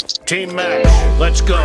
Team match, let's go.